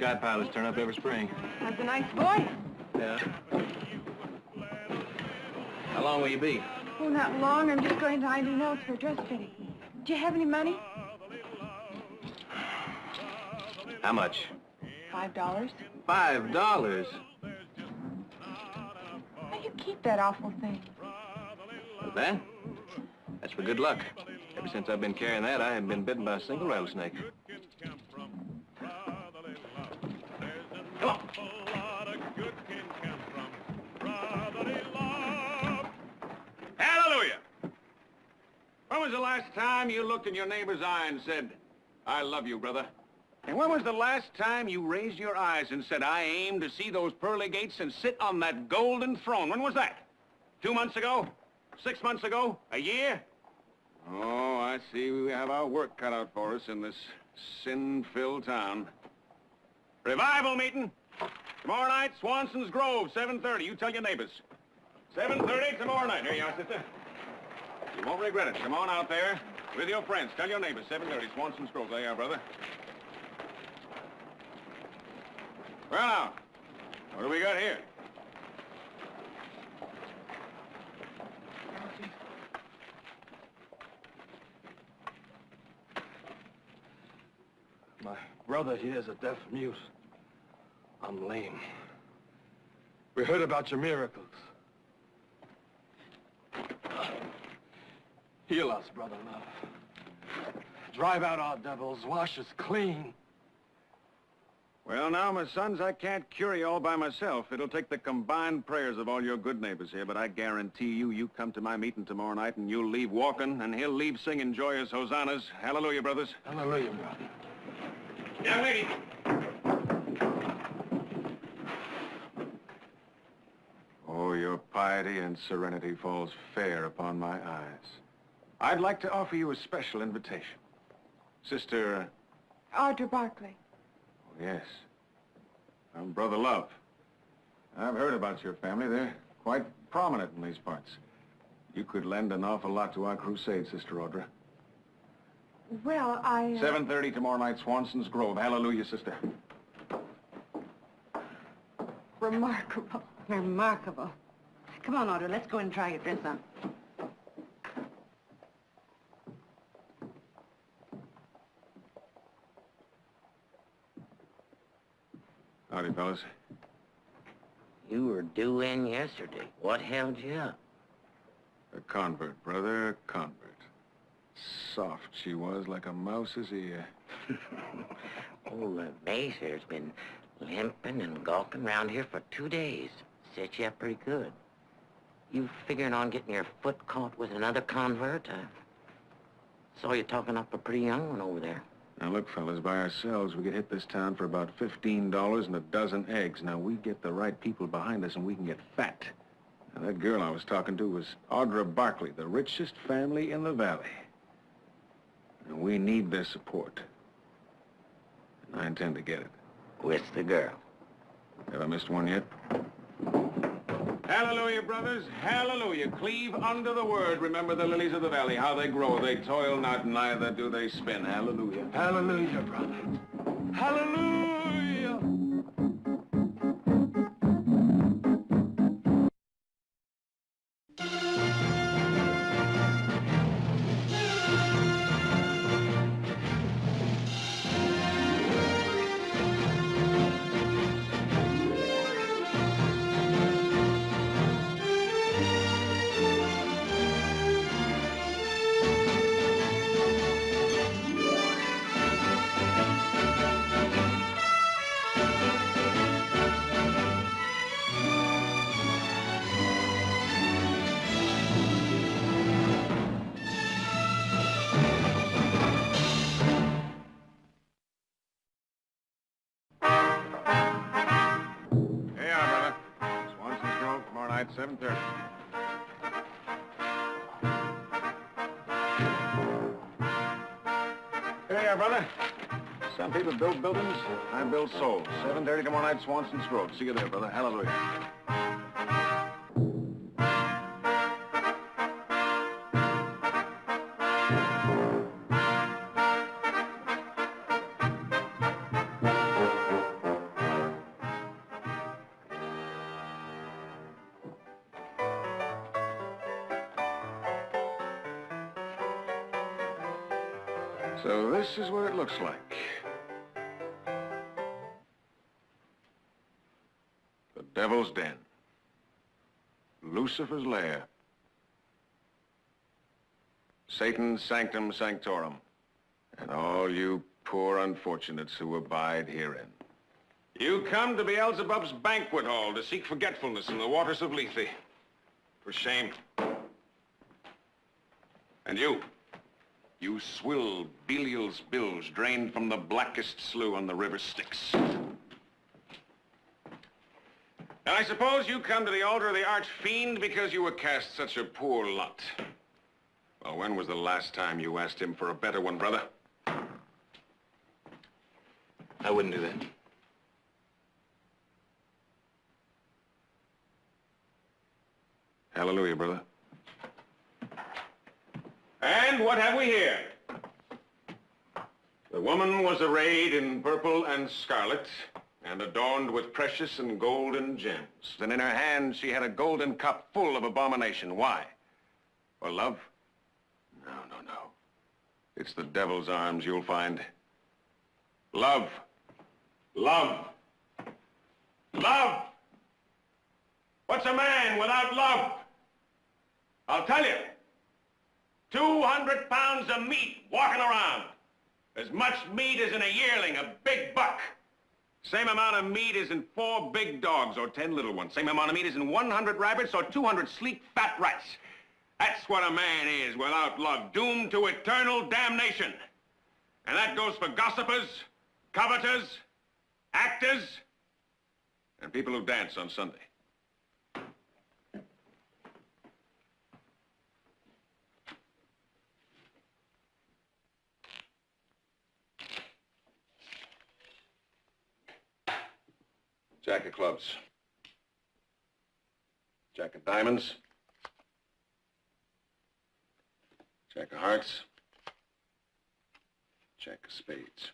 Sky pilots turn up every spring. That's a nice voice. Yeah. How long will you be? Oh, not long. I'm just going to ID notes for dress fitting. Do you have any money? How much? Five dollars. Five dollars. How do you keep that awful thing? That? That's for good luck. Ever since I've been carrying that, I haven't been bitten by a single rattlesnake. Come on. Hallelujah! When was the last time you looked in your neighbor's eye and said, I love you, brother? And when was the last time you raised your eyes and said, I aim to see those pearly gates and sit on that golden throne? When was that? Two months ago? Six months ago? A year? Oh, I see we have our work cut out for us in this sin-filled town. Revival meeting. Tomorrow night, Swanson's Grove, 7.30. You tell your neighbors. 7.30 tomorrow night. Here you are, sister. You won't regret it. Come on out there with your friends. Tell your neighbors, 7.30, Swanson's Grove. There you are, brother. Well, now, what do we got here? My brother here is a deaf mute. I'm lame. We heard about your miracles. Heal us, brother love. Drive out our devils, wash us clean. Well, now, my sons, I can't cure you all by myself. It'll take the combined prayers of all your good neighbors here, but I guarantee you, you come to my meeting tomorrow night and you'll leave walking, and he'll leave singing joyous hosannas. Hallelujah, brothers. Hallelujah, brother. Young lady. Oh, your piety and serenity falls fair upon my eyes. I'd like to offer you a special invitation. Sister, Audra Barkley. oh, yes, I'm Brother Love. I've heard about your family. They're quite prominent in these parts. You could lend an awful lot to our crusade, Sister Audra. Well, I... uh, 7.30 tomorrow night, Swanson's Grove. Hallelujah, sister. Remarkable. Remarkable. Come on, Audra, let's go and try your dress on. Howdy, fellas. You were due in yesterday. What held you up? A convert, brother, a convert. Soft she was, like a mouse's ear. Old uh, Mayfair's been limping and gawking around here for two days. Set you up pretty good. You figuring on getting your foot caught with another convert? I saw you talking up a pretty young one over there. Now, look, fellas, by ourselves, we could hit this town for about $15 and a dozen eggs. Now, we get the right people behind us and we can get fat. Now, that girl I was talking to was Audra Barkley, the richest family in the valley. And we need their support. And I intend to get it. With the girl. Have I missed one yet? Hallelujah, brothers. Hallelujah. Cleave under the word. Remember the lilies of the valley, how they grow. They toil not, neither do they spin. Hallelujah. Hallelujah, brother. Hallelujah! Souls. 7.30 tomorrow night, Swanson's Grove. See you there, brother. Hallelujah. So this is what it looks like. Devil's Den. Lucifer's lair. Satan's sanctum sanctorum. And all you poor unfortunates who abide herein. You come to Beelzebub's banquet hall to seek forgetfulness in the waters of Lethe. For shame. And you, you swill Belial's bills drained from the blackest slough on the river Styx. And I suppose you come to the altar of the arch-fiend because you were cast such a poor lot. Well, when was the last time you asked him for a better one, brother? I wouldn't do that. Hallelujah, brother. And what have we here? The woman was arrayed in purple and scarlet, and adorned with precious and golden gems. And in her hand she had a golden cup full of abomination. Why? For love? No, no, no. It's the devil's arms you'll find. Love. Love. Love! What's a man without love? I'll tell you. 200 pounds of meat walking around. As much meat as in a yearling, a big buck. Same amount of meat as in four big dogs or 10 little ones. Same amount of meat as in 100 rabbits or 200 sleek fat rats. That's what a man is without love, doomed to eternal damnation. And that goes for gossipers, coveters, actors, and people who dance on Sunday. Jack of clubs. Jack of diamonds. Jack of hearts. Jack of spades.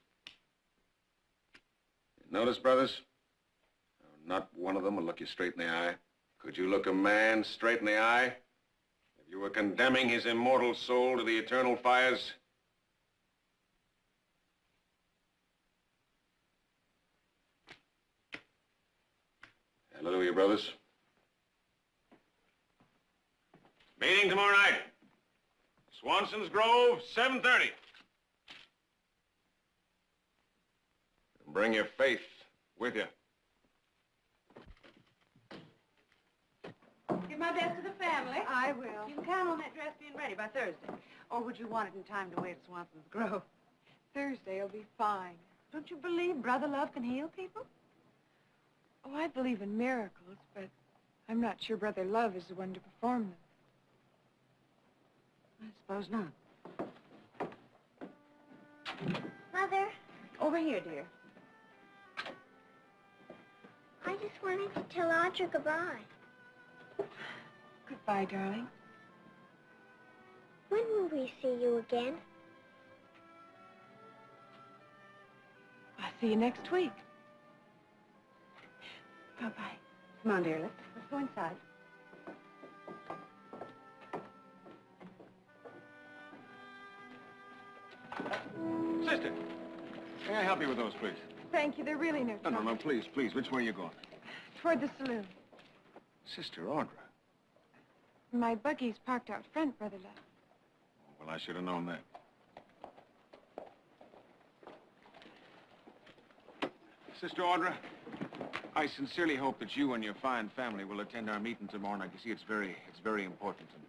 Notice, brothers? Not one of them will look you straight in the eye. Could you look a man straight in the eye? If you were condemning his immortal soul to the eternal fires? Hallelujah, brothers. Meeting tomorrow night. Swanson's Grove, 7.30. Bring your faith with you. Give my best to the family. I will. You can count on that dress being ready by Thursday. Or would you want it in time to wait at Swanson's Grove? Thursday will be fine. Don't you believe Brother Love can heal people? Oh, I believe in miracles, but I'm not sure Brother Love is the one to perform them. I suppose not. Mother, Over here, dear. I just wanted to tell Audra goodbye. Goodbye, darling. When will we see you again? I'll see you next week. Bye-bye. Come on, dear. Let's, let's go inside. Sister, may I help you with those, please? Thank you. They're really no No, no, no, please, please. Which way are you going? Toward the saloon. Sister Audra. My buggy's parked out front, Brother Love. Well, I should have known that. Sister Audra, I sincerely hope that you and your fine family will attend our meeting tomorrow night. You see, it's very, it's very important to me.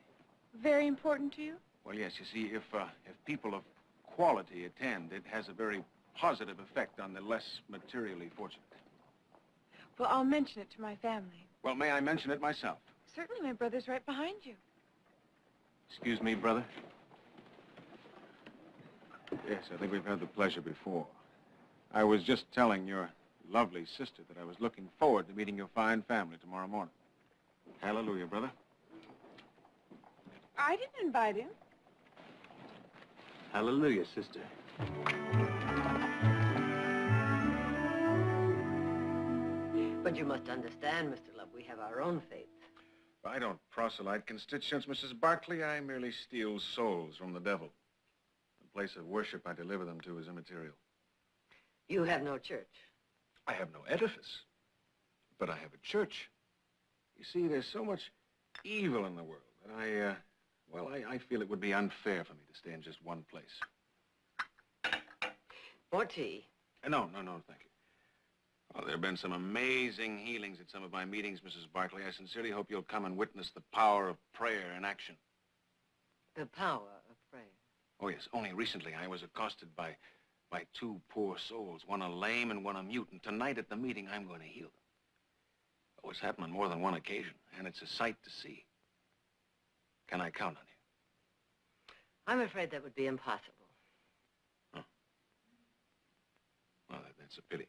Very important to you? Well, yes, you see, if, uh, if people of quality attend, it has a very positive effect on the less materially fortunate. Well, I'll mention it to my family. Well, may I mention it myself? Certainly, my brother's right behind you. Excuse me, brother? Yes, I think we've had the pleasure before. I was just telling your lovely sister that I was looking forward to meeting your fine family tomorrow morning. Hallelujah, brother. I didn't invite him. Hallelujah, sister. But you must understand, Mr. Love, we have our own faith. I don't proselyte constituents, Mrs. Barkley. I merely steal souls from the devil. The place of worship I deliver them to is immaterial. You have no church. I have no edifice, but I have a church. You see, there's so much evil in the world that I, uh, well, I, I feel it would be unfair for me to stay in just one place. More tea. Uh, no, no, no, thank you. Well, there have been some amazing healings at some of my meetings, Mrs. Barkley. I sincerely hope you'll come and witness the power of prayer in action. The power of prayer. Oh, yes. Only recently I was accosted by, by two poor souls, one a lame and one a mute. And tonight at the meeting, I'm going to heal them. Oh, it's happened on more than one occasion, and it's a sight to see. Can I count on you? I'm afraid that would be impossible. Well, that, that's a pity.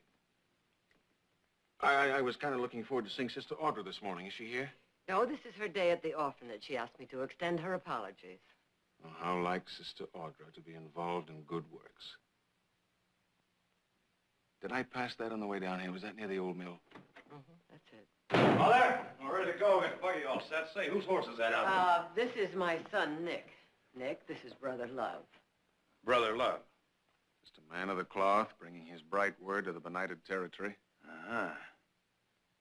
I, I, I was kind of looking forward to seeing Sister Audra this morning. Is she here? No, this is her day at the orphanage. She asked me to extend her apologies. Oh, how like Sister Audra to be involved in good works. Did I pass that on the way down here? Was that near the old mill? Mm-hmm, that's it. All there. We're ready to go. Get the buggy all set. Say, whose horse is that out Uh, this is my son, Nick. Nick, this is Brother Love. Brother Love. Just a man of the cloth, bringing his bright word to the benighted territory. Uh-huh.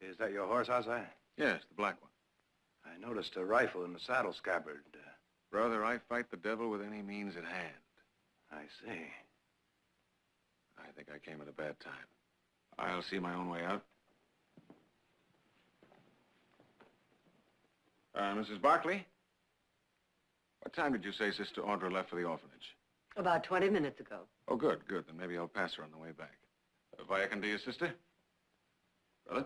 Is that your horse, Ozai? Yes, the black one. I noticed a rifle in the saddle scabbard. Uh, Brother, I fight the devil with any means at hand. I see. I think I came at a bad time. I'll see my own way out. Uh, Mrs. Barkley? What time did you say Sister Audra left for the orphanage? About 20 minutes ago. Oh, good, good. Then maybe I'll pass her on the way back. Uh, vaya con Dios, sister? Brother?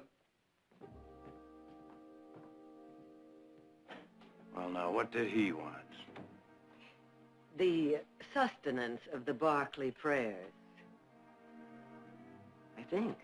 Well, now, what did he want? The sustenance of the Barkley prayers. I think.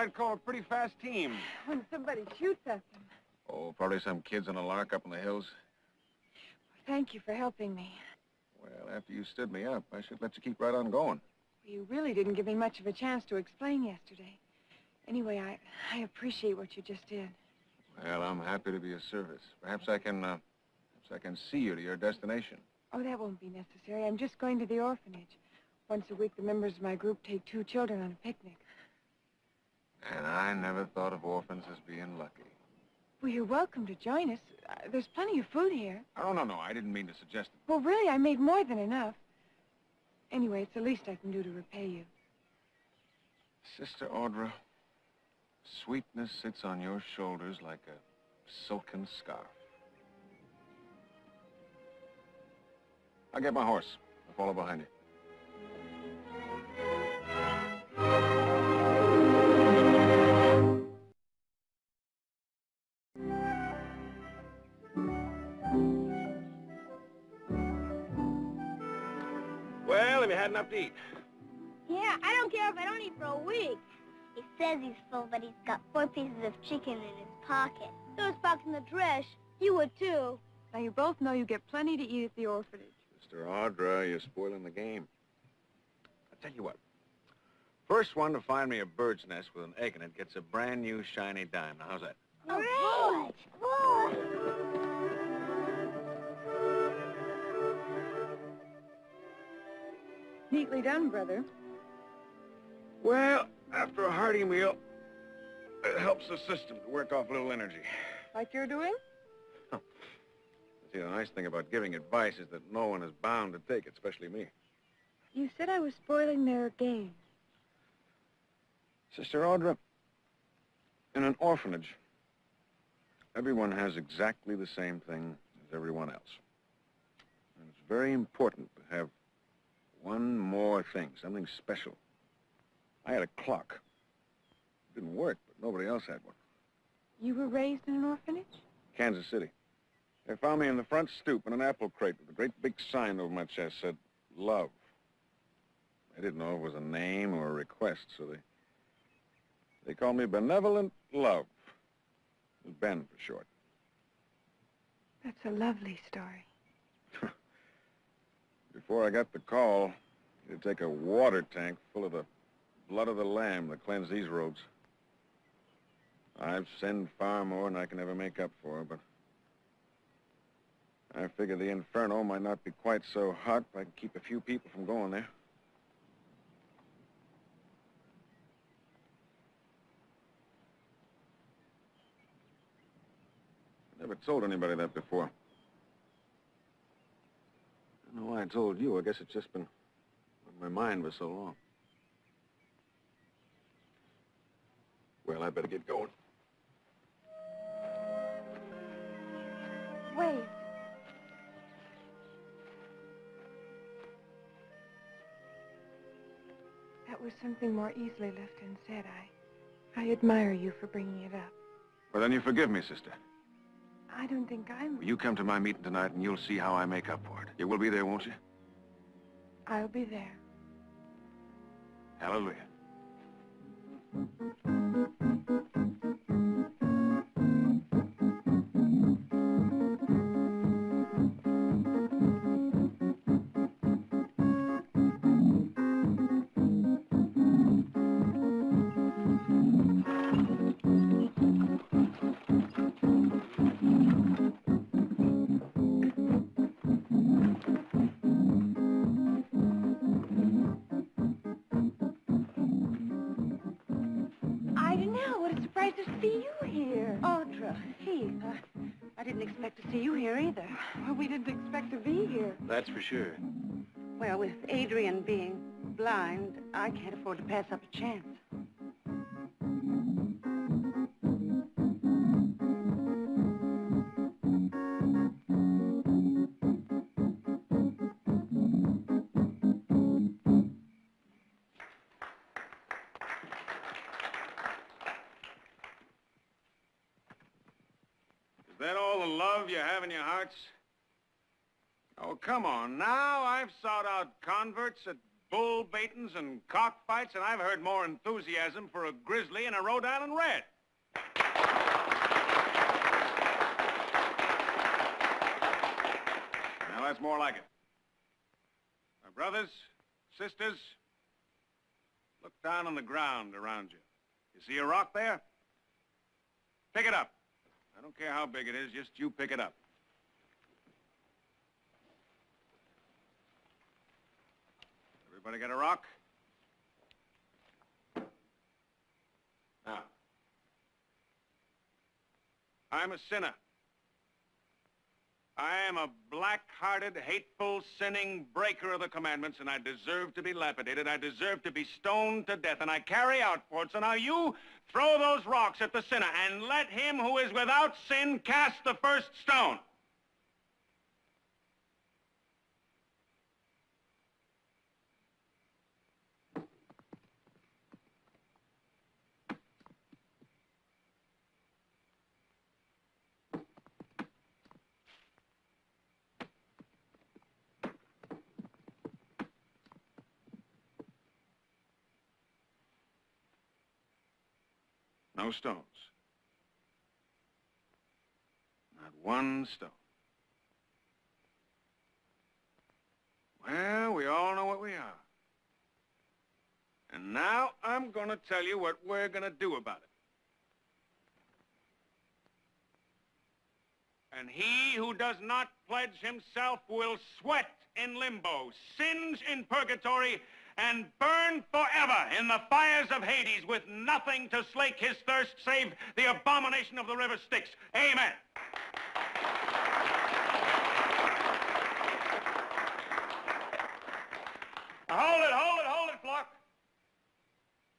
I'd call a pretty fast team. When somebody shoots at them. Oh, probably some kids on a lark up in the hills. Thank you for helping me. Well, after you stood me up, I should let you keep right on going. You really didn't give me much of a chance to explain yesterday. Anyway, I, I appreciate what you just did. Well, I'm happy to be of service. Perhaps I can, uh, perhaps I can see you to your destination. Oh, that won't be necessary. I'm just going to the orphanage. Once a week, the members of my group take two children on a picnic. And I never thought of orphans as being lucky. Well, you're welcome to join us. Uh, there's plenty of food here. Oh, no, no, I didn't mean to suggest it. Well, really, I made more than enough. Anyway, it's the least I can do to repay you. Sister Audra, sweetness sits on your shoulders like a silken scarf. I'll get my horse. I'll follow behind you. Had enough to eat? Yeah, I don't care if I don't eat for a week. He says he's full, but he's got four pieces of chicken in his pocket. Throw Spock in the trash. You would, too. Now, you both know you get plenty to eat at the orphanage. Mr. Audra, you're spoiling the game. I'll tell you what. First one to find me a bird's nest with an egg in it gets a brand new shiny dime. Now, how's that? Hooray! Good. Neatly done, brother. Well, after a hearty meal, it helps the system to work off a little energy. Like you're doing? See, the nice thing about giving advice is that no one is bound to take it, especially me. You said I was spoiling their game. Sister Audra, in an orphanage, everyone has exactly the same thing as everyone else. And it's very important to have one more thing, something special. I had a clock. It didn't work, but nobody else had one. You were raised in an orphanage? Kansas City. They found me in the front stoop in an apple crate with a great big sign over my chest said, love. They didn't know it was a name or a request, so they they called me Benevolent Love. Ben for short. That's a lovely story. Before I got the call, you'd take a water tank full of the blood of the lamb to cleanse these roads. I've sinned far more than I can ever make up for, but I figure the inferno might not be quite so hot if I can keep a few people from going there. Never told anybody that before. I don't know why I told you. I guess it's just been on my mind for so long. Well, I better get going. Wait. That was something more easily left unsaid. I, I admire you for bringing it up. Well, then you forgive me, sister. I don't think I'm... Well, you come to my meeting tonight and you'll see how I make up for it. You will be there, won't you? I'll be there. Hallelujah. That's for sure. Well, with Adrian being blind, I can't afford to pass up a chance. Is that all the love you have in your hearts? Oh, come on now. I've sought out converts at bull baitings and cockfights, and I've heard more enthusiasm for a grizzly and a Rhode Island red. Now, that's more like it. My brothers, sisters, look down on the ground around you. You see a rock there? Pick it up. I don't care how big it is, just you pick it up. Everybody got a rock? Now. I'm a sinner. I am a black-hearted, hateful, sinning breaker of the commandments, and I deserve to be lapidated. I deserve to be stoned to death, and I carry out for it. So now you throw those rocks at the sinner, and let him who is without sin cast the first stone. Stones. Not one stone. Well, we all know what we are. And now I'm going to tell you what we're going to do about it. And he who does not pledge himself will sweat in limbo, singe in purgatory, and burn forever in the fires of Hades with nothing to slake his thirst save the abomination of the river Styx. Amen. Hold it, hold it, hold it, Flock.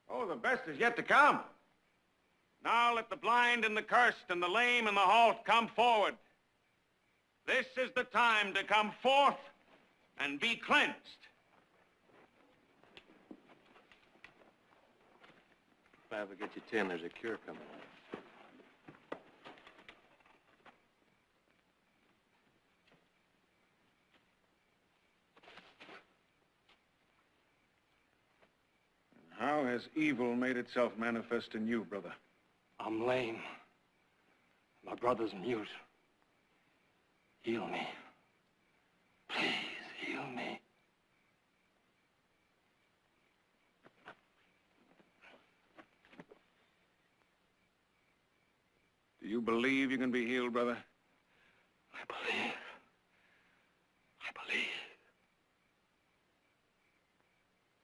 Oh, the best is yet to come. Now let the blind and the cursed and the lame and the halt come forward. This is the time to come forth and be cleansed. If I ever get you ten, there's a cure coming. How has evil made itself manifest in you, brother? I'm lame. My brother's mute. Heal me. Please, heal me. You believe you can be healed, brother? I believe. I believe.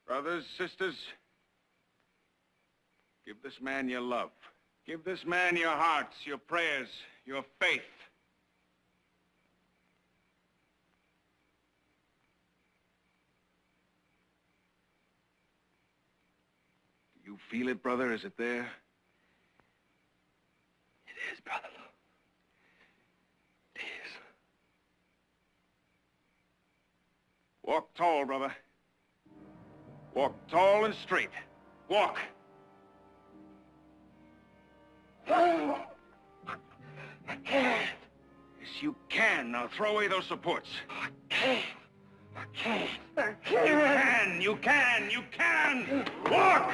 Brothers, sisters, give this man your love. Give this man your hearts, your prayers, your faith. Do you feel it, brother? Is it there? Is, brother. Is. Walk tall, brother. Walk tall and straight. Walk. I can't. Yes, you can. Now throw away those supports. I can't. I can't. I can't. You can, you can, you can! Walk!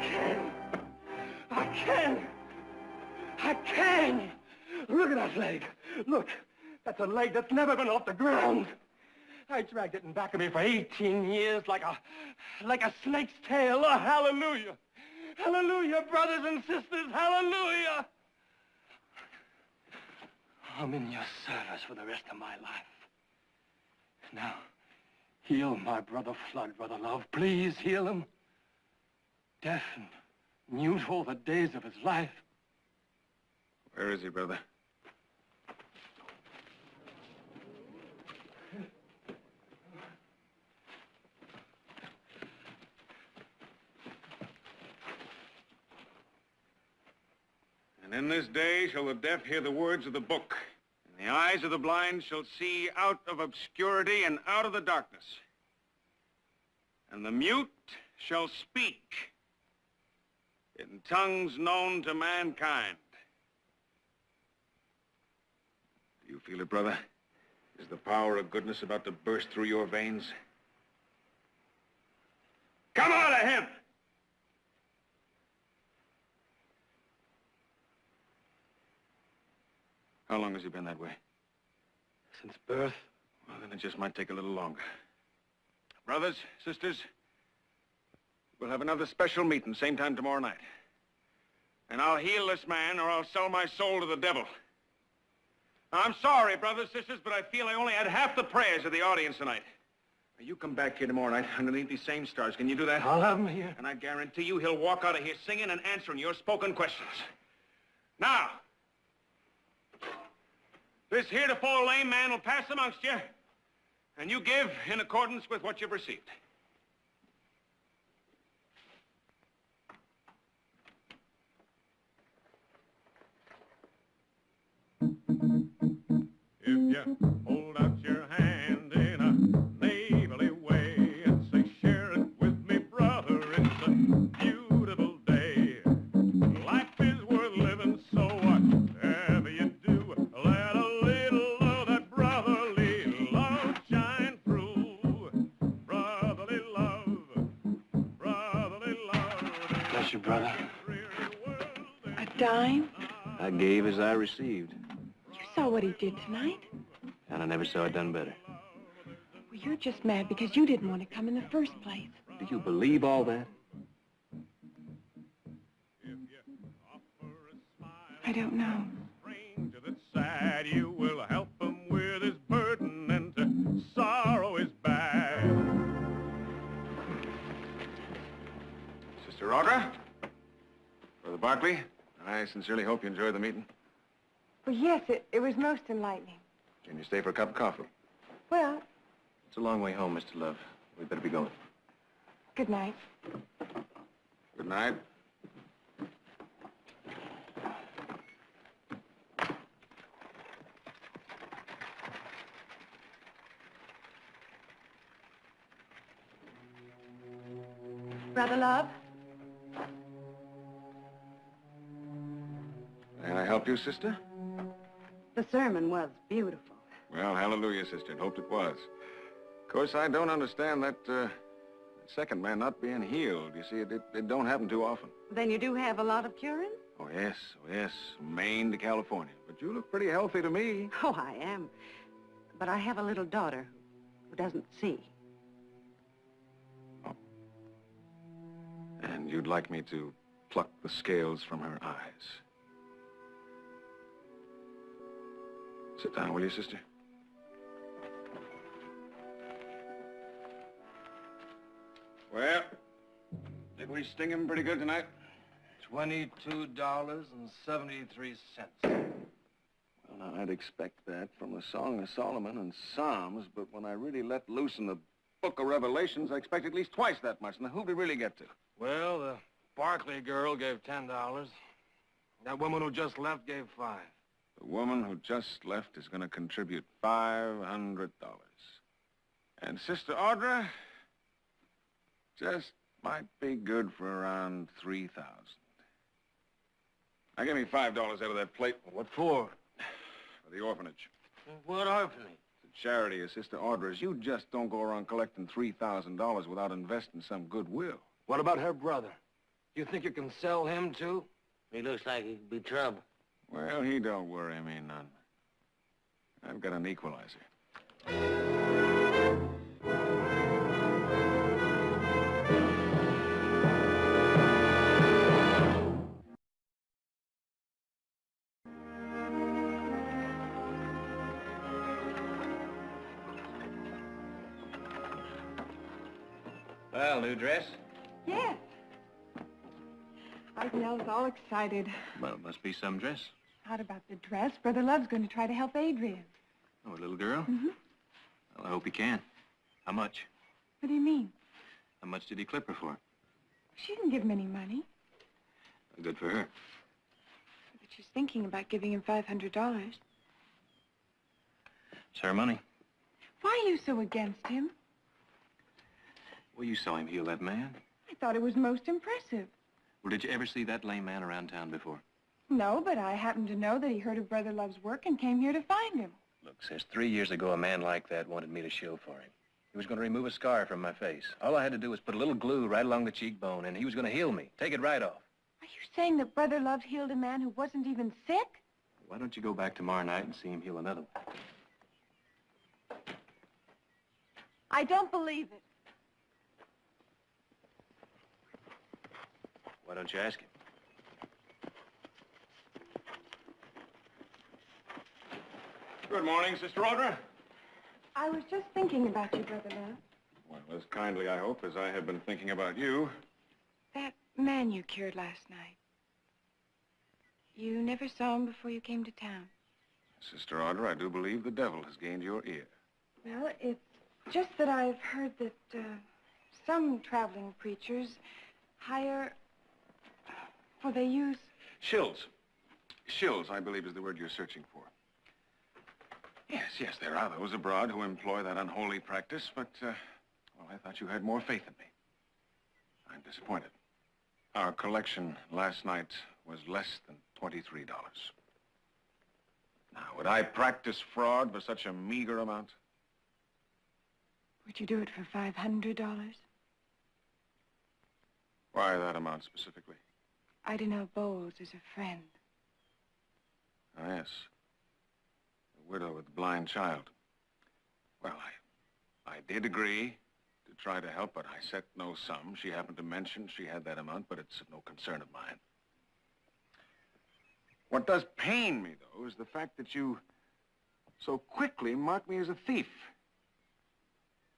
Can. I can. I can. Look at that leg. Look, that's a leg that's never been off the ground. I dragged it in back of me for 18 years like a, like a snake's tail. Oh, hallelujah. Hallelujah, brothers and sisters. Hallelujah. I'm in your service for the rest of my life. Now, heal my brother Flood, brother Love. Please heal him deaf and mute all the days of his life. Where is he, brother? And in this day shall the deaf hear the words of the book, and the eyes of the blind shall see out of obscurity and out of the darkness. And the mute shall speak in tongues known to mankind. Do you feel it, brother? Is the power of goodness about to burst through your veins? Come out of him! How long has he been that way? Since birth, Well, then it just might take a little longer. Brothers, sisters, we'll have another special meeting same time tomorrow night. And I'll heal this man or I'll sell my soul to the devil. Now, I'm sorry, brothers, sisters, but I feel I only had half the prayers of the audience tonight. Now, you come back here tomorrow night underneath these same stars. Can you do that? I'll have him here. And I guarantee you he'll walk out of here singing and answering your spoken questions. Now, this heretofore lame man will pass amongst you, and you give in accordance with what you've received. If you hold out your hand in a neighborly way and say, share it with me, brother, it's a beautiful day. Life is worth living, so whatever you do, let a little of that brotherly love shine through. Brotherly love, brotherly love. Bless you, brother. A dime? I gave as I received saw what he did tonight. and I never saw it done better. Well, you're just mad because you didn't want to come in the first place. Do you believe all that? I don't know. sad, you will help him with his burden and to sorrow his bad. Sister Audra? Brother Barkley, I sincerely hope you enjoyed the meeting. Well, yes, it, it was most enlightening. Can you stay for a cup of coffee? Well, It's a long way home, Mr. Love. We'd better be going. good night. Good night. Brother Love? Can I help you, sister? The sermon was beautiful. Well, hallelujah, sister. hoped it was. Of course, I don't understand that, uh, second man not being healed. You see, it, it, it don't happen too often. Then you do have a lot of curing? Oh, yes, oh, yes. Maine to California. But you look pretty healthy to me. Oh, I am. But I have a little daughter who doesn't see. Oh. And you'd like me to pluck the scales from her eyes. Sit down, will you, sister? Well, did we sting him pretty good tonight? Twenty-two dollars and seventy-three cents. Well, now, I'd expect that from the Song of Solomon and Psalms, but when I really let loose in the Book of Revelations, I expect at least twice that much. Now, who'd we really get to? Well, the Barkley girl gave ten dollars. That woman who just left gave five. The woman who just left is going to contribute $500. And Sister Audra just might be good for around 3000 Now, give me $5 out of that plate What for? for the orphanage. What orphanage? The charity of Sister Audra's. You just don't go around collecting $3,000 without investing some goodwill. What about her brother? You think you can sell him, too? He looks like he'd be trouble. Well, he don't worry me none. I've got an equalizer. Well, new dress? Yes. Ardenel's all excited. Well, it must be some dress. Not about the dress. Brother Love's going to try to help Adrian. Oh, a little girl? Mm-hmm. Well, I hope he can. How much? What do you mean? How much did he clip her for? She didn't give him any money. Good for her. But she's thinking about giving him $500. It's her money. Why are you so against him? Well, you saw him heal that man. I thought it was most impressive. Well, did you ever see that lame man around town before? No, but I happen to know that he heard of Brother Love's work and came here to find him. Look, sis, three years ago, a man like that wanted me to show for him. He was going to remove a scar from my face. All I had to do was put a little glue right along the cheekbone, and he was going to heal me. Take it right off. Are you saying that Brother Love healed a man who wasn't even sick? Why don't you go back tomorrow night and see him heal another one? I don't believe it. Why don't you ask him? Good morning, Sister Audra. I was just thinking about you, Brother Love. Well, as kindly, I hope, as I have been thinking about you. That man you cured last night. You never saw him before you came to town. Sister Audra, I do believe the devil has gained your ear. Well, it's just that I've heard that uh, some traveling preachers hire... Well, they use... Shills. Shills, I believe, is the word you're searching for. Yes, yes, there are those abroad who employ that unholy practice, but, uh, well, I thought you had more faith in me. I'm disappointed. Our collection last night was less than $23. Now, would I practice fraud for such a meager amount? Would you do it for $500? Why that amount specifically? Idinell Bowles as a friend. Oh, yes. The widow with the blind child. Well, I, I did agree to try to help, but I set no sum. She happened to mention she had that amount, but it's no concern of mine. What does pain me, though, is the fact that you so quickly mark me as a thief.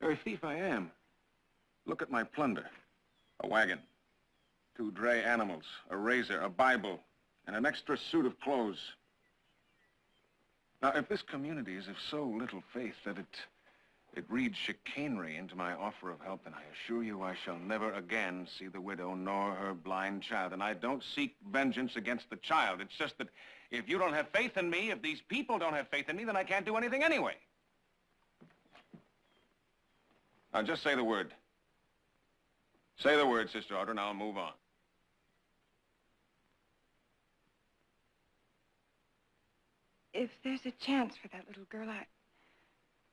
Very thief I am. Look at my plunder. A wagon, two dray animals, a razor, a Bible, and an extra suit of clothes. Now, if this community is of so little faith that it, it reads chicanery into my offer of help, then I assure you I shall never again see the widow nor her blind child. And I don't seek vengeance against the child. It's just that if you don't have faith in me, if these people don't have faith in me, then I can't do anything anyway. Now, just say the word. Say the word, Sister Audra, and I'll move on. If there's a chance for that little girl, I...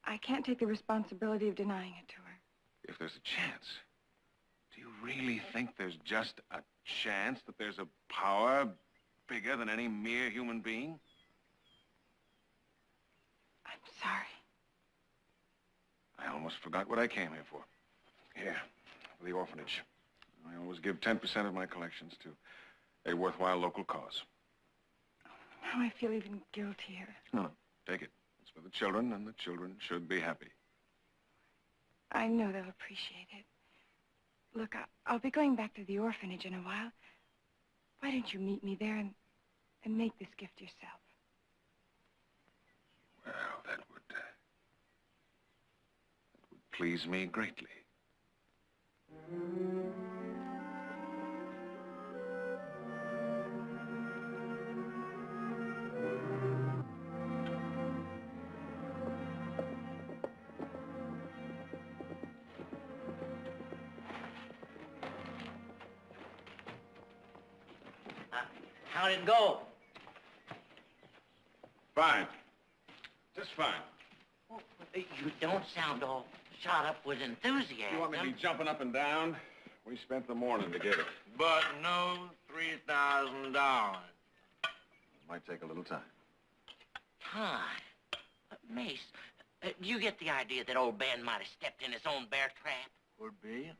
I can't take the responsibility of denying it to her. If there's a chance, do you really think there's just a chance that there's a power bigger than any mere human being? I'm sorry. I almost forgot what I came here for. Here, for the orphanage. I always give 10% of my collections to a worthwhile local cause. Now I feel even guiltier. No, no, take it. It's for the children, and the children should be happy. I know they'll appreciate it. Look, I, I'll be going back to the orphanage in a while. Why don't you meet me there and, and make this gift yourself? Well, that would, uh, that would please me greatly. How'd it go? Fine. Just fine. Well, you don't sound all shot up with enthusiasm. You want me to be jumping up and down? We spent the morning to get it. But no $3,000. Might take a little time. Time. Uh, Mace, uh, do you get the idea that old Ben might have stepped in his own bear trap? Could be.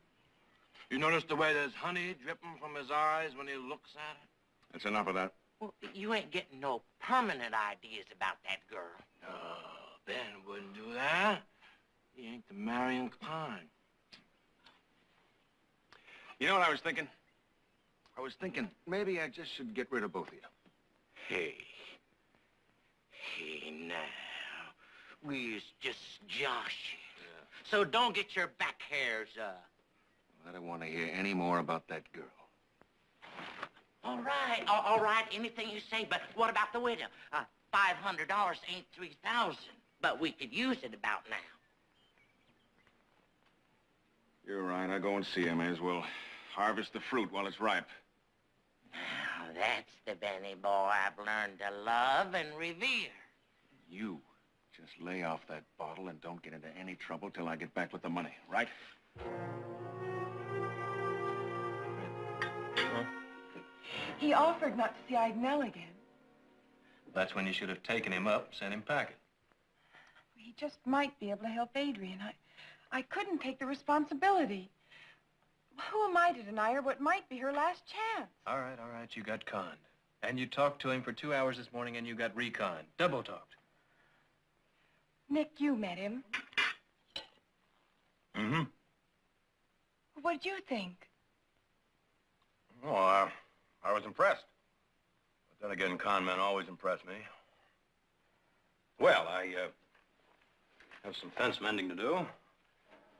You notice the way there's honey dripping from his eyes when he looks at it? That's enough of that. Well, you ain't getting no permanent ideas about that girl. No, Ben wouldn't do that. He ain't the marrying kind. You know what I was thinking? I was thinking maybe I just should get rid of both of you. Hey. Hey, now. We's just joshing. So don't get your back hairs up. I don't want to hear any more about that girl. All right, all, all right, anything you say, but what about the widow? Uh, $500 ain't 3000 but we could use it about now. You're right. I go and see. May as well harvest the fruit while it's ripe. Now, that's the Benny boy I've learned to love and revere. You just lay off that bottle and don't get into any trouble till I get back with the money, right? He offered not to see Idinell again. That's when you should have taken him up, sent him packing. He just might be able to help Adrian. I, I couldn't take the responsibility. Who am I to deny her what might be her last chance? All right, all right, you got conned. And you talked to him for two hours this morning and you got reconned. Double talked. Nick, you met him. Mm-hmm. What'd you think? Well, uh, I was impressed. But then again, con men always impress me. Well, I, uh, have some fence mending to do.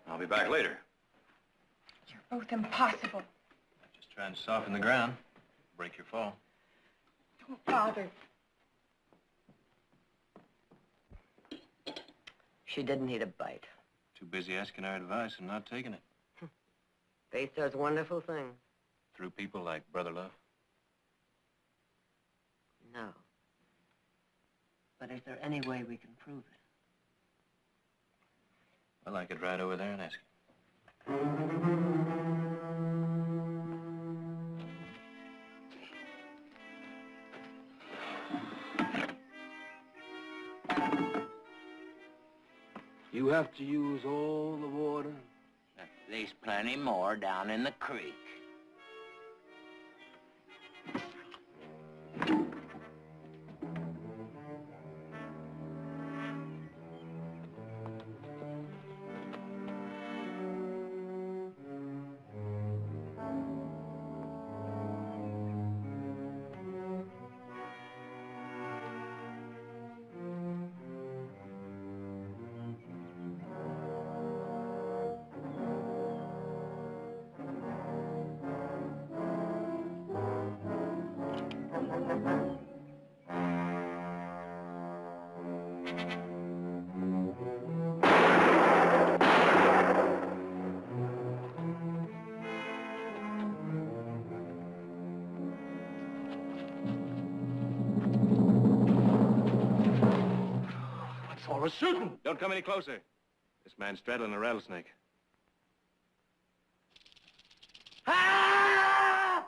I'll be back later. You're both impossible. Just trying to soften the ground. Break your fall. Don't bother. She didn't need a bite. Too busy asking our advice and not taking it. Faith does wonderful things. Through people like Brother Love. No. But is there any way we can prove it? Well, I could ride over there and ask. You have to use all the water? There's plenty more down in the creek. What's all shooting? Don't come any closer. This man's straddling a rattlesnake. Ah!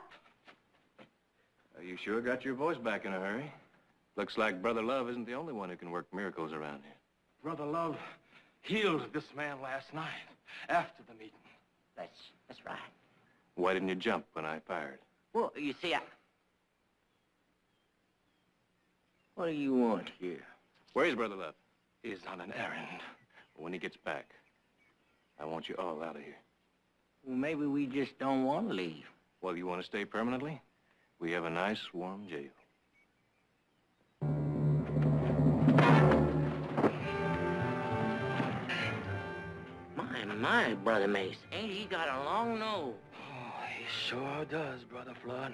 You sure got your voice back in a hurry. Looks like Brother Love isn't the only one who can work miracles around here. Brother Love healed this man last night after the meeting. That's, that's right. Why didn't you jump when I fired? Well, you see, I... What do you want here? Where's Brother Love? He's on an errand. When he gets back, I want you all out of here. Well, maybe we just don't want to leave. Well, you want to stay permanently? We have a nice, warm jail. My, my, Brother Mace, ain't he got a long nose? Oh, he sure does, Brother Flood.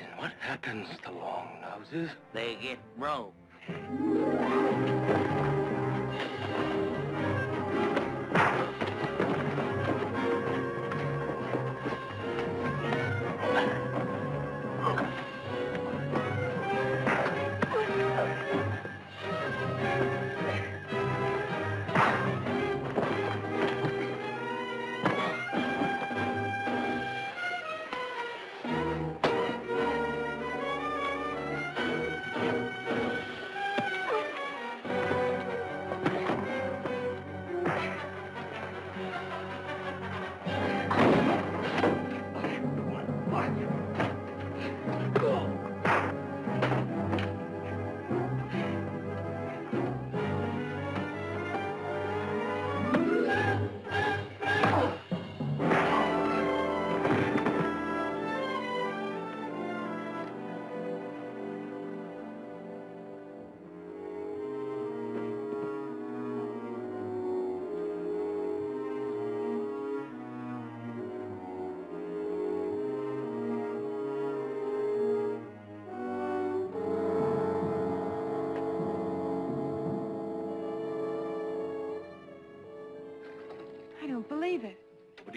And what happens to long noses? They get broke. Thank you.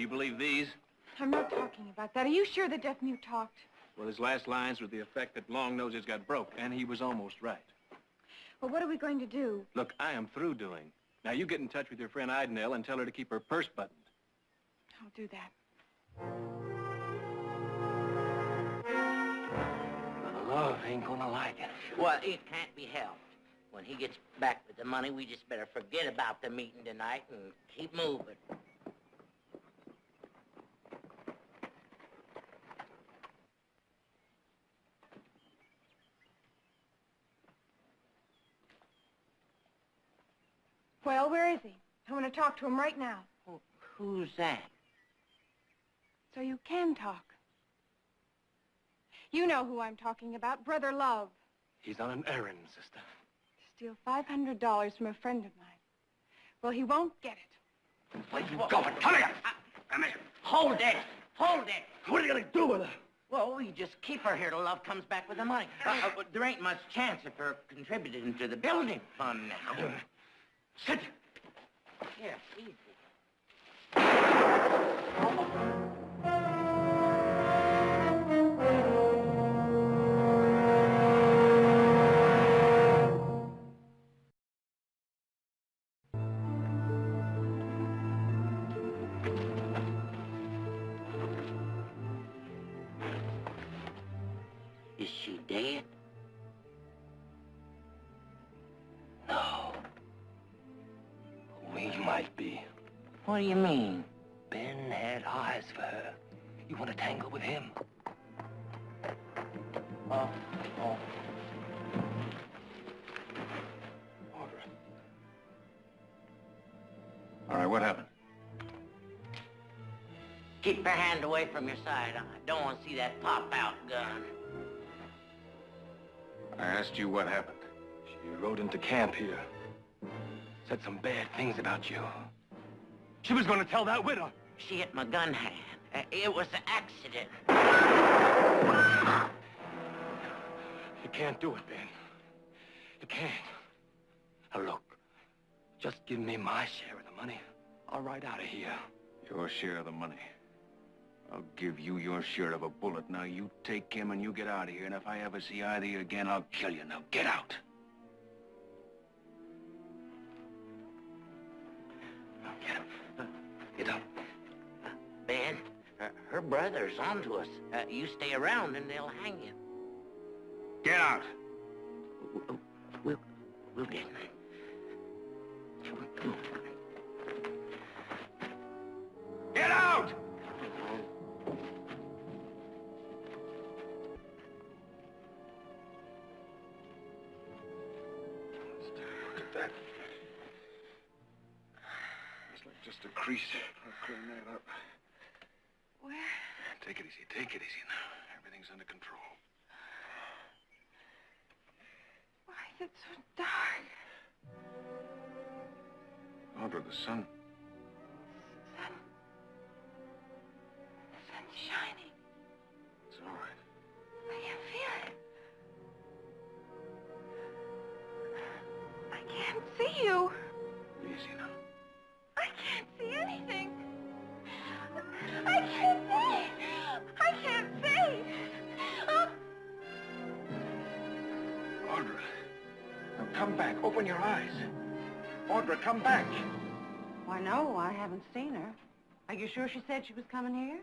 You believe these? I'm not talking about that. Are you sure the deaf mute talked? Well, his last lines were the effect that Long Noses got broke, and he was almost right. Well, what are we going to do? Look, I am through doing. Now, you get in touch with your friend Idenell and tell her to keep her purse buttoned. I'll do that. Brother Love ain't gonna like it. Well, it can't be helped. When he gets back with the money, we just better forget about the meeting tonight and keep moving. Well, where is he? I want to talk to him right now. Well, who's that? So you can talk. You know who I'm talking about, Brother Love. He's on an errand, sister. To steal $500 from a friend of mine. Well, he won't get it. Where you going? Come here! Come here. Hold it. Hold it. What are you gonna do with her? Well, we just keep her here till Love comes back with the money. Uh, uh, but there ain't much chance of her contributing to the building fund now. Sit. Here, easy. What do you mean? Ben had eyes for her. You want to tangle with him? Oh, oh. Audra. All right, what happened? Keep your hand away from your side. I don't want to see that pop-out gun. I asked you what happened. She rode into camp here. Said some bad things about you. She was going to tell that widow. She hit my gun hand. Uh, it was an accident. You can't do it, Ben. You can't. Now look, just give me my share of the money. I'll ride out of here. Your share of the money. I'll give you your share of a bullet. Now you take him and you get out of here, and if I ever see either of you again, I'll kill you. Now get out. Ben, uh, her brother's onto us. Uh, you stay around and they'll hang you. Get out. We'll, we'll, we'll get him. Get out! Take it easy. Take it easy now. Everything's under control. Why is it so dark? Audra, the. Sun. Come back. Why, no, I haven't seen her. Are you sure she said she was coming here?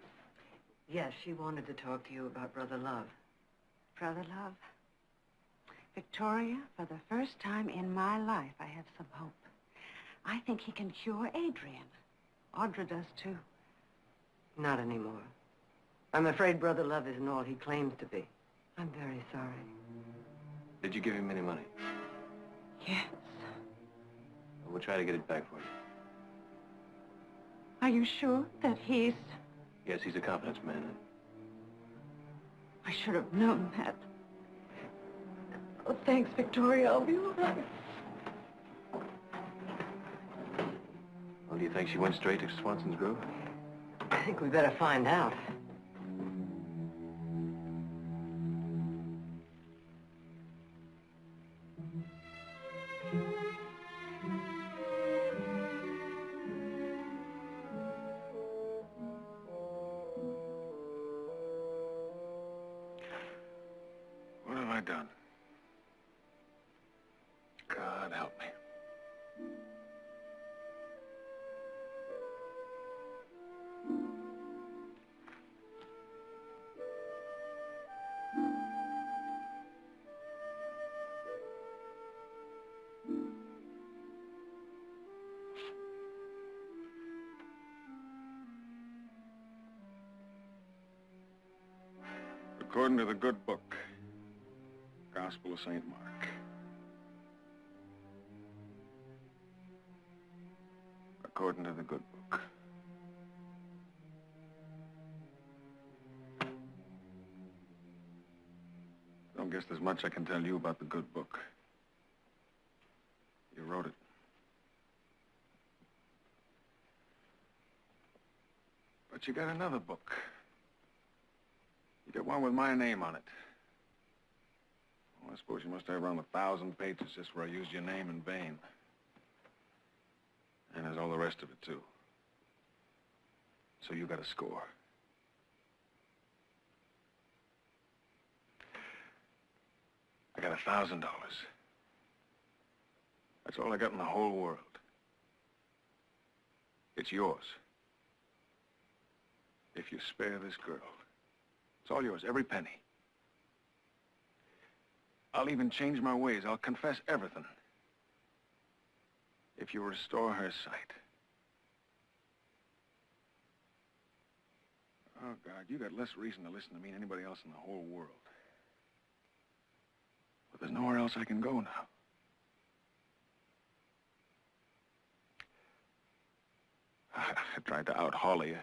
Yes, she wanted to talk to you about Brother Love. Brother Love. Victoria, for the first time in my life, I have some hope. I think he can cure Adrian. Audra does, too. Not anymore. I'm afraid Brother Love isn't all he claims to be. I'm very sorry. Did you give him any money? Yes. We'll try to get it back for you. Are you sure that he's... Yes, he's a confidence man. I should have known that. Oh, thanks, Victoria. I'll be all right. Well, do you think she went straight to Swanson's Grove? I think we better find out. According to the good book, Gospel of St. Mark. According to the good book. Don't guess there's much I can tell you about the good book. You wrote it. But you got another book. One with my name on it. Well, I suppose you must have around a thousand pages just where I used your name in vain. And there's all the rest of it, too. So you got a score. I got a thousand dollars. That's all I got in the whole world. It's yours. If you spare this girl. It's all yours, every penny. I'll even change my ways. I'll confess everything. If you restore her sight. Oh, God, you got less reason to listen to me than anybody else in the whole world. But there's nowhere else I can go now. I, tried to out-haul you.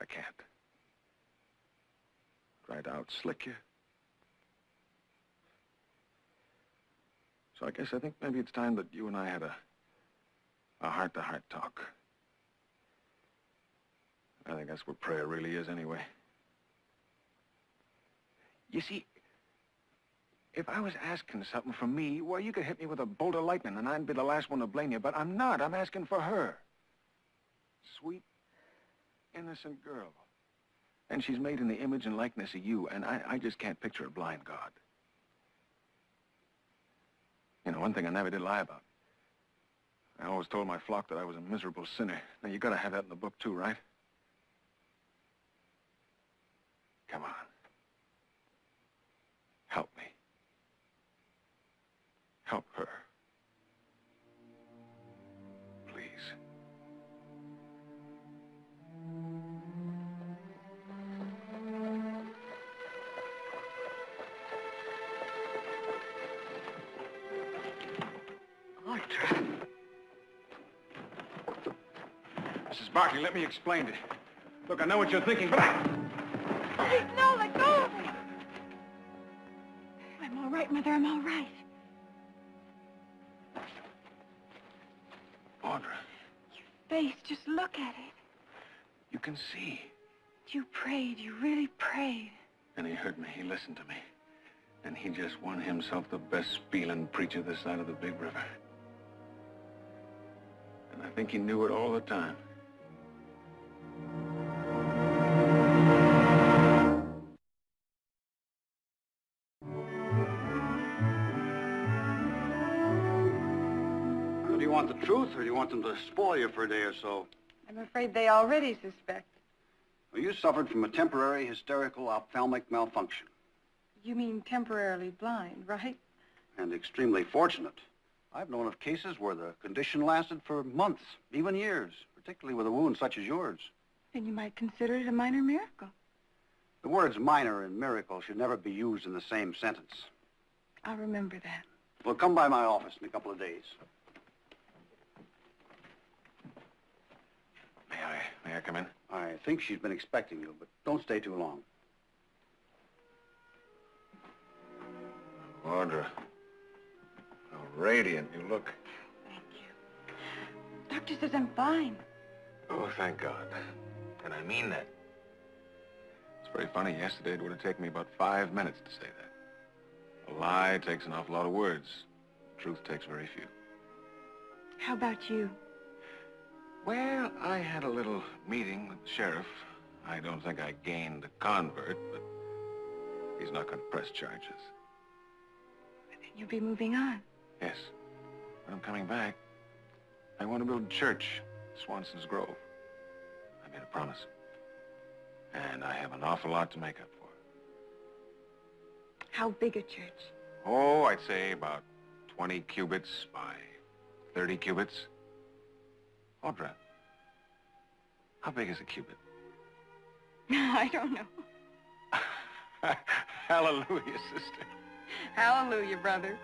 I can't. Tried to out-slick you. So I guess I think maybe it's time that you and I had a, a heart-to-heart talk. I think that's what prayer really is anyway. You see, if I was asking something from me, well, you could hit me with a bolt of lightning and I'd be the last one to blame you, but I'm not. I'm asking for her. Sweet, innocent girl. And she's made in the image and likeness of you, and I, I just can't picture a blind God. You know, one thing I never did lie about. I always told my flock that I was a miserable sinner. Now, you gotta have that in the book, too, right? Come on. Help me. Help her. Barkley, let me explain it. Look, I know what you're thinking, but I... No, let go of me. I'm all right, Mother. I'm all right. Audra, Your Face, just look at it. you can see. You prayed. You really prayed. And he heard me. He listened to me. And he just won himself the best spieling preacher this side of the big river. And I think he knew it all the time. Or do you want them to spoil you for a day or so? I'm afraid they already suspect. Well, you suffered from a temporary hysterical ophthalmic malfunction, You mean temporarily blind, right? and extremely fortunate. I've known of cases where the condition lasted for months, even years, particularly with a wound such as yours. Then you might consider it a minor miracle. The words minor and miracle should never be used in the same sentence. I'll remember that. Well, come by my office in a couple of days. May I, may I come in? I think she's been expecting you, but don't stay too long. Audra, how radiant you look. Thank you. Doctor says I'm fine. Oh, thank God. And I mean that. It's very funny. Yesterday, it would have taken me about five minutes to say that. A lie takes an awful lot of words. Truth takes very few. How about you? Well, I had a little meeting with the sheriff. I don't think I gained a convert, but he's not going to press charges. But Then you'll be moving on. Yes. When I'm coming back, I want to build a church, Swanson's Grove. I made a promise. And I have an awful lot to make up for. How big a church? Oh, I'd say about 20 cubits by 30 cubits. Audra, how big is a cubit? I don't know. Hallelujah, sister. Hallelujah, brother.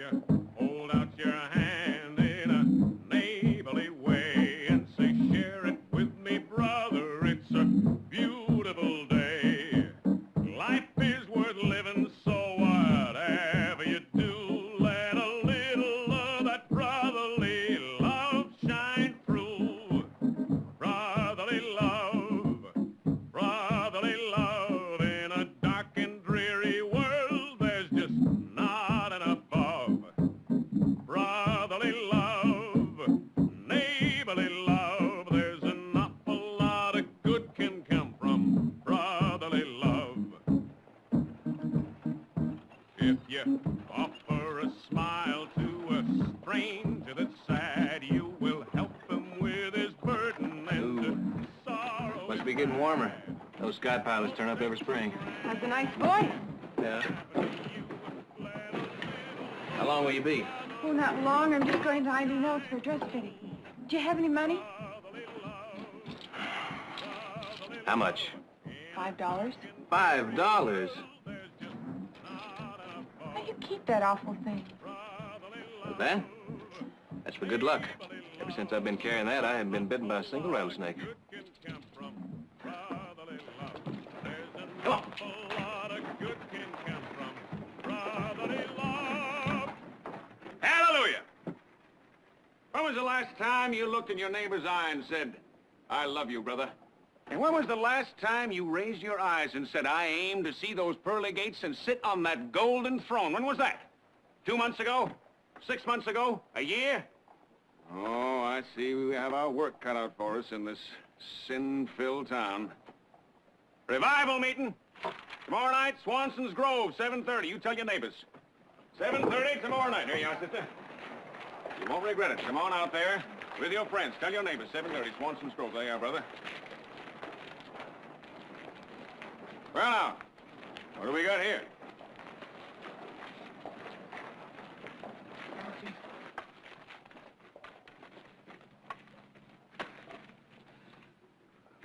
If sky pilots turn up every spring. That's a nice voice. Yeah. How long will you be? Oh, not long. I'm just going to Eileen Mills for a dress fitting. Do you have any money? How much? Five dollars. Five dollars. How do you keep that awful thing? That? That's for good luck. Ever since I've been carrying that, I haven't been bitten by a single rattlesnake. Last time you looked in your neighbor's eye and said, I love you, brother? And when was the last time you raised your eyes and said, I aim to see those pearly gates and sit on that golden throne? When was that? Two months ago? Six months ago? A year? Oh, I see we have our work cut out for us in this sin-filled town. Revival meeting. Tomorrow night, Swanson's Grove, 7.30. You tell your neighbors. 7.30 tomorrow night. Here you are, sister. You won't regret it. Come on out there with your friends. Tell your neighbors, 7.30, Swanson's Grove. There you are, brother. Well, now, what do we got here?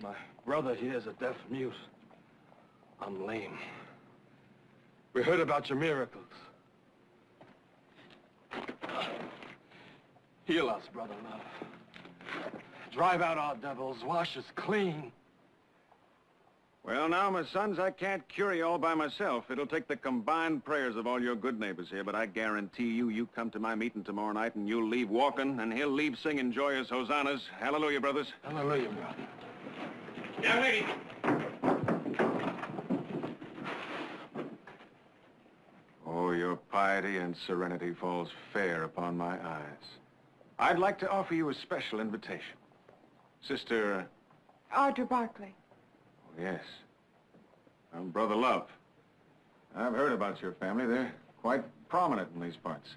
My brother here is a deaf mute. I'm lame. We heard about your miracles. Heal us, brother love. Drive out our devils, wash us clean. Well, now, my sons, I can't cure you all by myself. It'll take the combined prayers of all your good neighbors here, but I guarantee you, you come to my meeting tomorrow night and you'll leave walking, and he'll leave singing joyous hosannas. Hallelujah, brothers. Hallelujah, brother. Young lady. Oh, your piety and serenity falls fair upon my eyes. I'd like to offer you a special invitation. Sister, Audra Barkley. oh, yes, I'm Brother Love. I've heard about your family. They're quite prominent in these parts.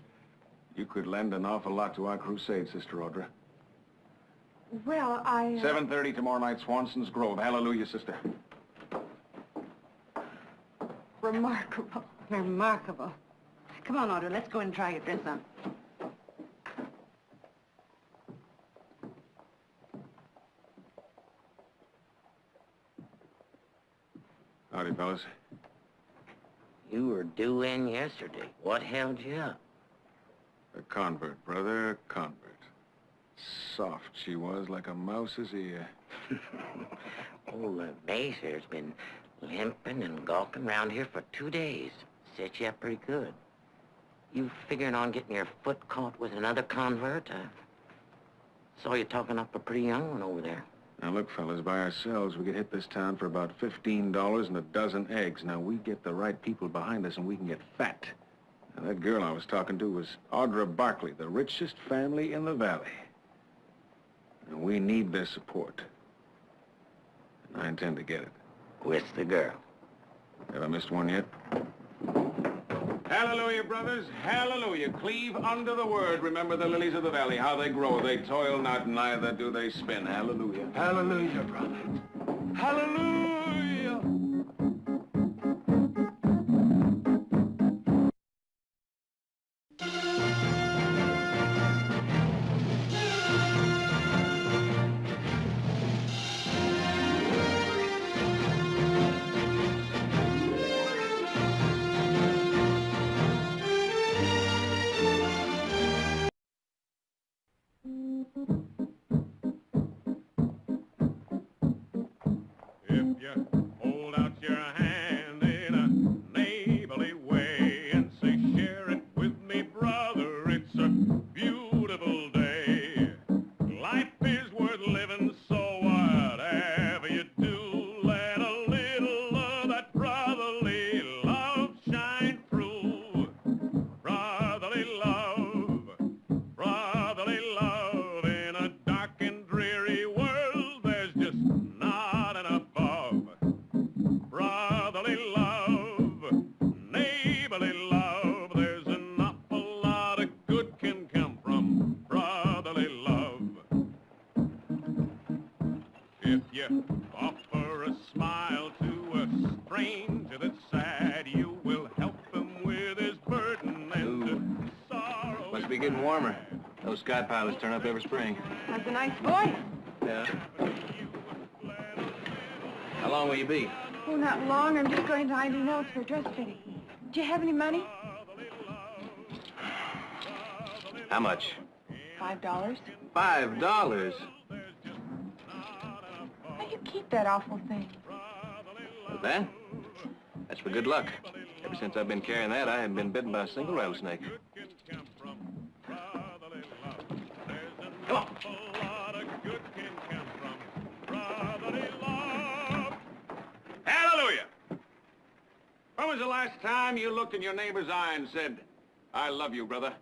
You could lend an awful lot to our crusade, Sister Audra. Well, I... uh, 7.30 tomorrow night, Swanson's Grove. Hallelujah, sister. Remarkable. Remarkable. Come on, Audra, let's go and try your dress on. Howdy, fellas. You were due in yesterday. What held you up? A convert, brother, a convert. Soft she was, like a mouse's ear. Old uh, Macer's been limping and gawking around here for two days. Set you up pretty good. You figuring on getting your foot caught with another convert? I saw you talking up a pretty young one over there. Now, look, fellas, by ourselves, we could hit this town for about $15 and a dozen eggs. Now, we get the right people behind us, and we can get fat. Now, that girl I was talking to was Audra Barkley, the richest family in the valley. And we need their support. And I intend to get it. With the girl. Have I missed one yet? Hallelujah, brothers. Hallelujah. Cleave under the word. Remember the lilies of the valley, how they grow. They toil not, neither do they spin. Hallelujah. Hallelujah, brother. Hallelujah! Those sky pilots turn up every spring. That's a nice voice. Yeah. How long will you be? Oh, not long. I'm just going to Ivy Notes for dress fitting. Do you have any money? How much? Five dollars. Five dollars? How do you keep that awful thing? That? That's for good luck. Ever since I've been carrying that, I haven't been bitten by a single rattlesnake. Hallelujah! When was the last time you looked in your neighbor's eye and said, I love you, brother?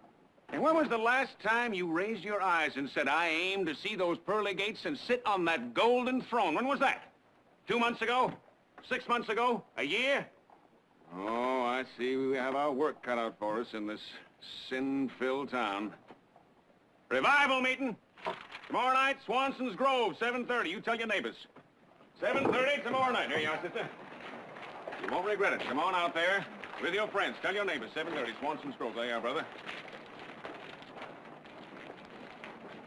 And when was the last time you raised your eyes and said, I aim to see those pearly gates and sit on that golden throne? When was that? Two months ago? Six months ago? A year? Oh, I see we have our work cut out for us in this sin-filled town. Revival meeting. Tomorrow night, Swanson's Grove, 7.30. You tell your neighbors. 7.30 tomorrow night. Here you are, sister. You won't regret it. Come on out there with your friends. Tell your neighbors, 7.30, Swanson's Grove. There you are, brother.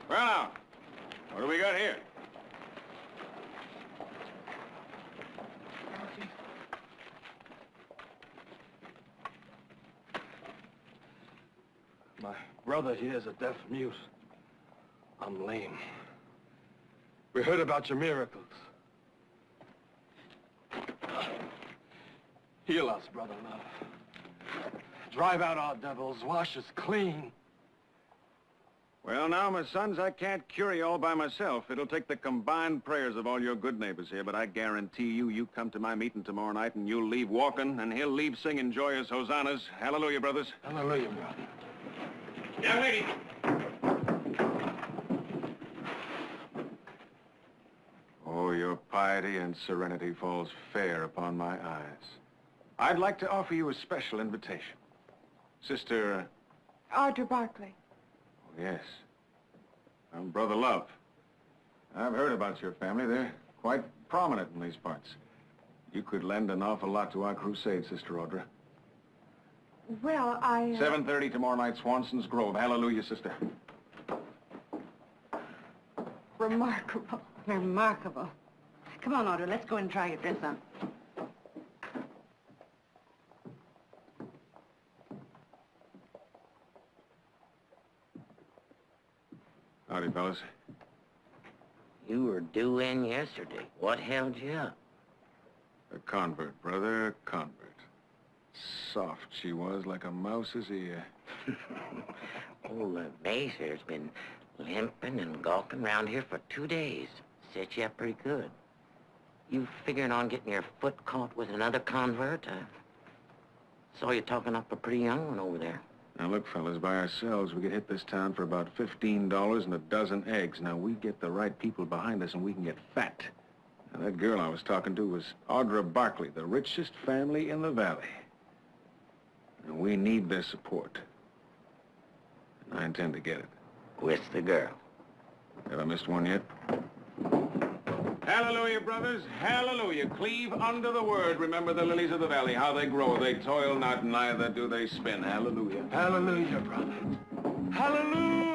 Well, now, what do we got here? My brother here is a deaf mute. I'm lame. We heard about your miracles. Heal us, brother love. Drive out our devils, wash us clean. Well, now, my sons, I can't cure you all by myself. It'll take the combined prayers of all your good neighbors here, but I guarantee you, you come to my meeting tomorrow night and you'll leave walking, and he'll leave singing joyous hosannas. Hallelujah, brothers. Hallelujah, brother. Young lady. Oh, your piety and serenity falls fair upon my eyes. I'd like to offer you a special invitation. Sister, Audra Barkley. oh, yes. I'm Brother Love. I've heard about your family. They're quite prominent in these parts. You could lend an awful lot to our crusade, Sister Audra. Well, I... uh, 7.30 tomorrow night, Swanson's Grove. Hallelujah, sister. Remarkable. Remarkable. Come on, Audra, let's go and try your dress on. Howdy, fellas. You were due in yesterday. What held you up? A convert, brother, a convert. Soft she was, like a mouse's ear. Old uh, Mayfair's been limping and gawking around here for two days. Set you up pretty good. You figuring on getting your foot caught with another convert? I saw you talking up a pretty young one over there. Now, look, fellas, by ourselves, we could hit this town for about $15 and a dozen eggs. Now, we get the right people behind us and we can get fat. Now, that girl I was talking to was Audra Barkley, the richest family in the valley. And we need their support. And I intend to get it. With the girl. Have I missed one yet? Hallelujah, brothers. Hallelujah. Cleave under the word. Remember the lilies of the valley, how they grow. They toil not, neither do they spin. Hallelujah. Hallelujah, brother. Hallelujah!